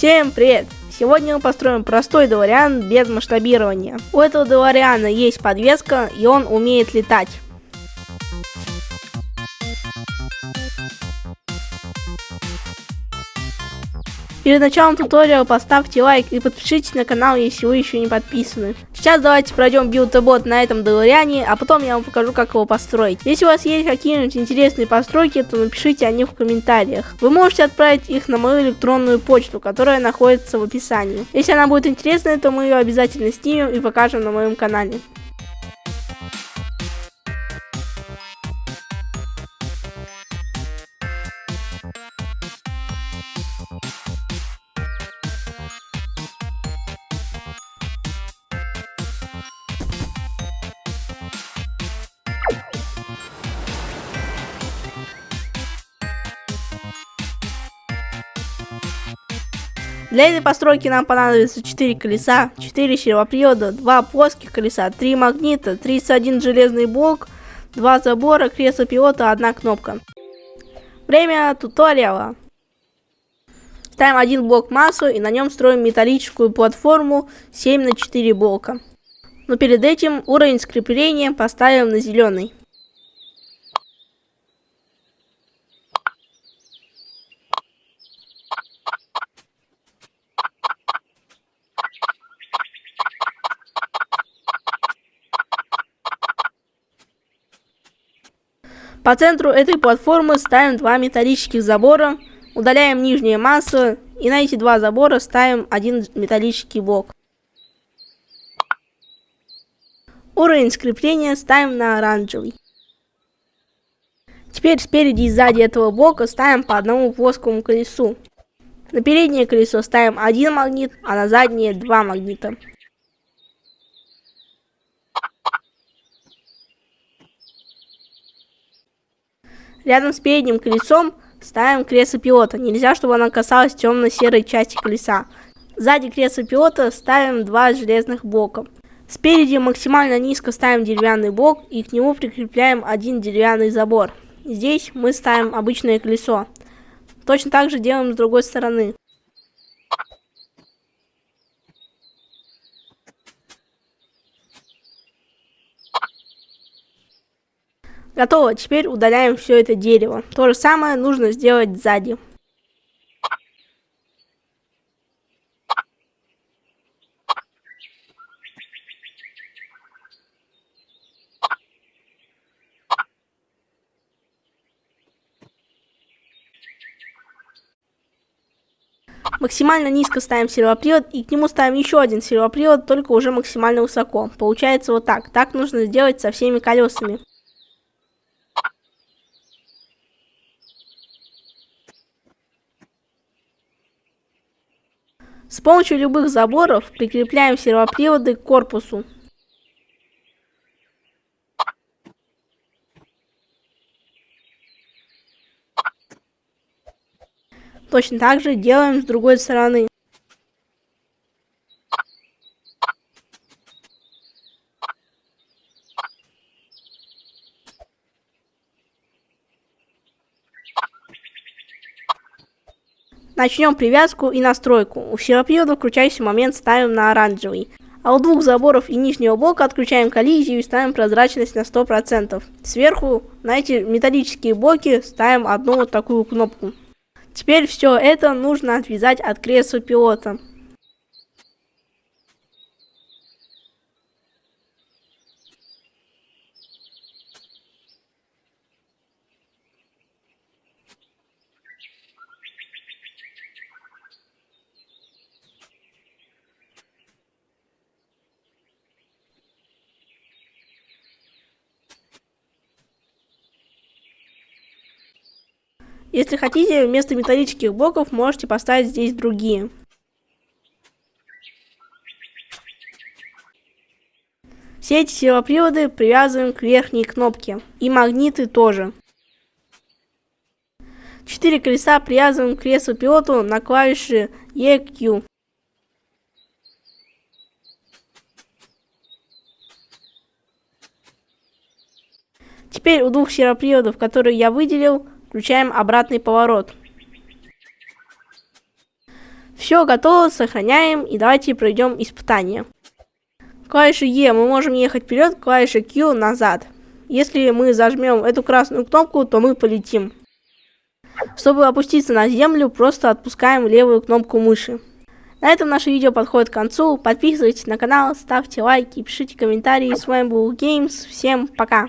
Всем привет! Сегодня мы построим простой Делариан без масштабирования. У этого Делариана есть подвеска и он умеет летать. Перед началом туториала поставьте лайк и подпишитесь на канал, если вы еще не подписаны. Сейчас давайте пройдем билд-бот на этом Делариане, а потом я вам покажу, как его построить. Если у вас есть какие-нибудь интересные постройки, то напишите о них в комментариях. Вы можете отправить их на мою электронную почту, которая находится в описании. Если она будет интересной, то мы ее обязательно снимем и покажем на моем канале. Для этой постройки нам понадобится 4 колеса, 4 сервопривода, 2 плоских колеса, 3 магнита, 31 железный блок, 2 забора, кресло пилота, 1 кнопка. Время туториала. Ставим один блок массу и на нем строим металлическую платформу 7 на 4 блока. Но перед этим уровень скрепления поставим на зеленый. По центру этой платформы ставим два металлических забора, удаляем нижние массы и на эти два забора ставим один металлический блок. Уровень скрепления ставим на оранжевый. Теперь спереди и сзади этого блока ставим по одному плоскому колесу. На переднее колесо ставим один магнит, а на заднее два магнита. Рядом с передним колесом ставим кресло пилота. Нельзя, чтобы она касалась темно-серой части колеса. Сзади кресла пилота ставим два железных блока. Спереди максимально низко ставим деревянный блок и к нему прикрепляем один деревянный забор. Здесь мы ставим обычное колесо. Точно так же делаем с другой стороны. Готово, теперь удаляем все это дерево. То же самое нужно сделать сзади. Максимально низко ставим сервопривод и к нему ставим еще один сервопривод, только уже максимально высоко. Получается вот так. Так нужно сделать со всеми колесами. С помощью любых заборов прикрепляем сервоприводы к корпусу. Точно так же делаем с другой стороны. Начнем привязку и настройку. У сервопривода включающий момент ставим на оранжевый. А у двух заборов и нижнего блока отключаем коллизию и ставим прозрачность на 100%. Сверху на эти металлические блоки ставим одну вот такую кнопку. Теперь все это нужно отвязать от кресла пилота. Если хотите, вместо металлических блоков можете поставить здесь другие. Все эти сервоприводы привязываем к верхней кнопке. И магниты тоже. Четыре колеса привязываем к креслу пилоту на клавиши EQ. Теперь у двух сервоприводов, которые я выделил, Включаем обратный поворот. Все готово, сохраняем и давайте пройдем испытание. Клавишей E мы можем ехать вперед, клавишей Q назад. Если мы зажмем эту красную кнопку, то мы полетим. Чтобы опуститься на землю, просто отпускаем левую кнопку мыши. На этом наше видео подходит к концу. Подписывайтесь на канал, ставьте лайки, пишите комментарии. С вами был Games. Всем пока!